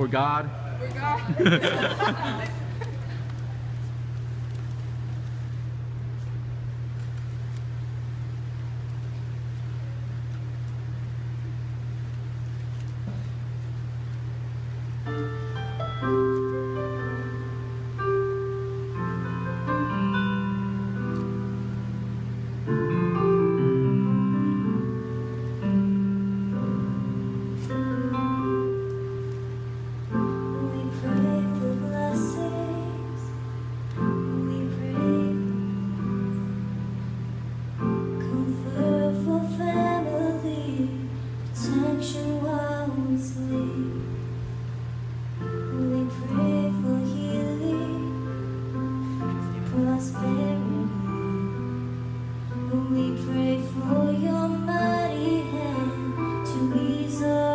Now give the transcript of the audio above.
For God. God. prosperity. We pray for your mighty hand to ease us.